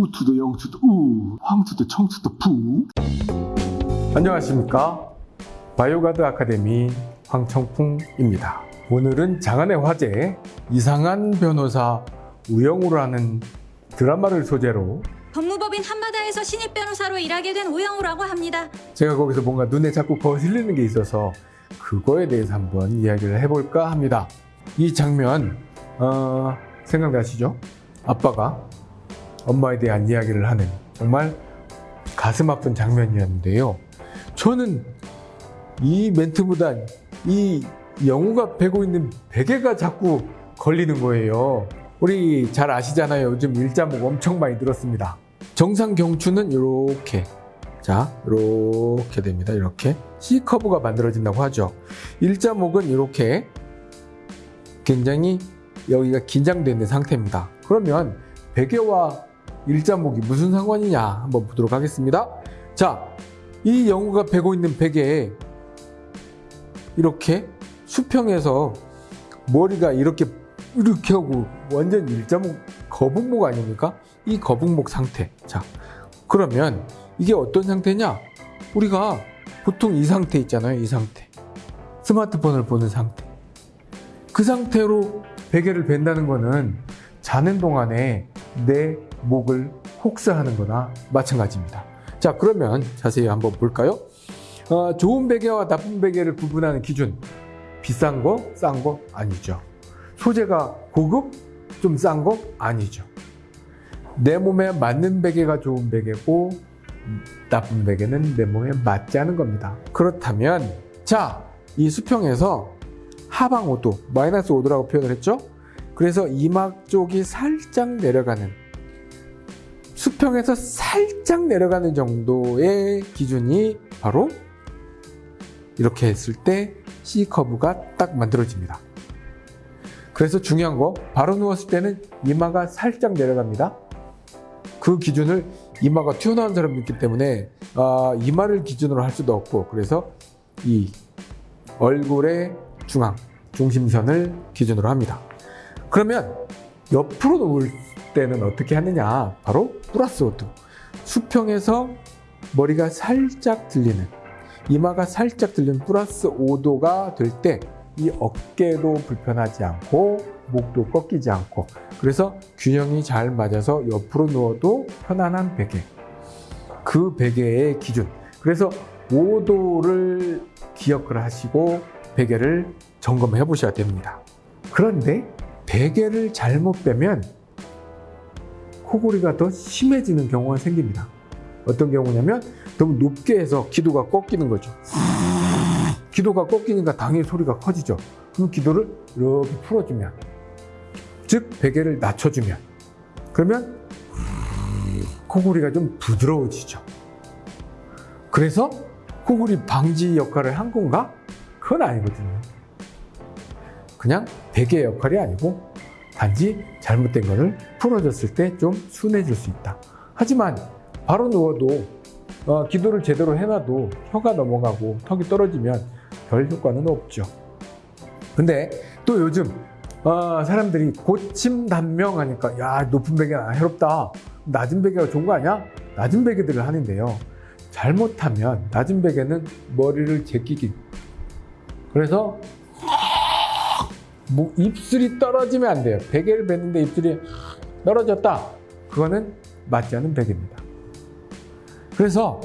우투도 영투도 우 황투도 청투도 푸 안녕하십니까 바이오가드 아카데미 황청풍입니다 오늘은 장안의 화제 이상한 변호사 우영우라는 드라마를 소재로 법무법인 한바다에서 신입 변호사로 일하게 된 우영우라고 합니다. 제가 거기서 뭔가 눈에 자꾸 거슬리는 게 있어서 그거에 대해서 한번 이야기를 해볼까 합니다. 이 장면 어, 생각나시죠? 아빠가 엄마에 대한 이야기를 하는 정말 가슴 아픈 장면이었는데요. 저는 이 멘트보다 이 영우가 베고 있는 베개가 자꾸 걸리는 거예요. 우리 잘 아시잖아요. 요즘 일자목 엄청 많이 들었습니다. 정상 경추는 이렇게 자 이렇게 됩니다. 이렇게 C 커브가 만들어진다고 하죠. 일자목은 이렇게 굉장히 여기가 긴장되는 상태입니다. 그러면 베개와 일자목이 무슨 상관이냐 한번 보도록 하겠습니다. 자, 이 영우가 베고 있는 베개에 이렇게 수평에서 머리가 이렇게 이렇게 하고 완전 일자목 거북목 아닙니까? 이 거북목 상태. 자, 그러면 이게 어떤 상태냐? 우리가 보통 이 상태 있잖아요. 이 상태. 스마트폰을 보는 상태. 그 상태로 베개를 벤다는 거는 자는 동안에 내 목을 혹사하는 거나 마찬가지입니다. 자, 그러면 자세히 한번 볼까요? 어, 좋은 베개와 나쁜 베개를 구분하는 기준. 비싼 거, 싼 거 아니죠. 소재가 고급, 좀 싼 거 아니죠. 내 몸에 맞는 베개가 좋은 베개고 나쁜 베개는 내 몸에 맞지 않은 겁니다. 그렇다면 자, 이 수평에서 하방 5도, 마이너스 5도라고 표현을 했죠? 그래서 이막 쪽이 살짝 내려가는 수평에서 살짝 내려가는 정도의 기준이 바로 이렇게 했을 때 C 커브가 딱 만들어집니다. 그래서 중요한 거 바로 누웠을 때는 이마가 살짝 내려갑니다. 그 기준을 이마가 튀어나온 사람이 있기 때문에 아, 이마를 기준으로 할 수도 없고 그래서 이 얼굴의 중앙 중심선을 기준으로 합니다. 그러면 옆으로 누울 때는 어떻게 하느냐? 바로 플러스 5도 수평에서 머리가 살짝 들리는 이마가 살짝 들리는 플러스 5도가 될 때 이 어깨도 불편하지 않고 목도 꺾이지 않고 그래서 균형이 잘 맞아서 옆으로 누워도 편안한 베개. 그 베개의 기준. 그래서 5도를 기억을 하시고 베개를 점검해 보셔야 됩니다. 그런데 베개를 잘못 빼면 코골이가 더 심해지는 경우가 생깁니다. 어떤 경우냐면 너무 높게 해서 기도가 꺾이는 거죠. 기도가 꺾이니까 당연히 소리가 커지죠. 그럼 기도를 이렇게 풀어주면 즉 베개를 낮춰주면 그러면 코골이가 좀 부드러워지죠. 그래서 코골이 방지 역할을 한 건가? 그건 아니거든요. 그냥 베개 역할이 아니고 단지 잘못된 것을 풀어줬을 때 좀 순해질 수 있다. 하지만 바로 누워도 어, 기도를 제대로 해놔도 혀가 넘어가고 턱이 떨어지면 별 효과는 없죠. 근데 또 요즘 어, 사람들이 고침 단명하니까 야 높은 베개가 해롭다. 낮은 베개가 좋은 거 아니야? 낮은 베개들을 하는데요. 잘못하면 낮은 베개는 머리를 제끼기. 그래서 뭐 입술이 떨어지면 안 돼요 베개를 뱉는데 입술이 떨어졌다 그거는 맞지 않은 베개입니다 그래서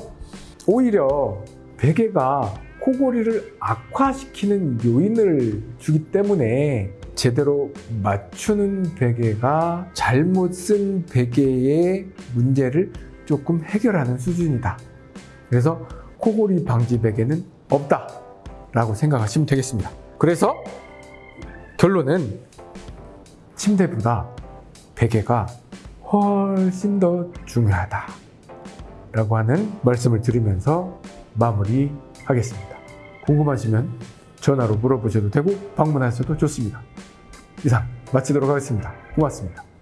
오히려 베개가 코골이를 악화시키는 요인을 주기 때문에 제대로 맞추는 베개가 잘못 쓴 베개의 문제를 조금 해결하는 수준이다. 그래서 코골이 방지 베개는 없다 라고 생각하시면 되겠습니다. 그래서 결론은 침대보다 베개가 훨씬 더 중요하다 라고 하는 말씀을 드리면서 마무리하겠습니다. 궁금하시면 전화로 물어보셔도 되고 방문하셔도 좋습니다. 이상 마치도록 하겠습니다. 고맙습니다.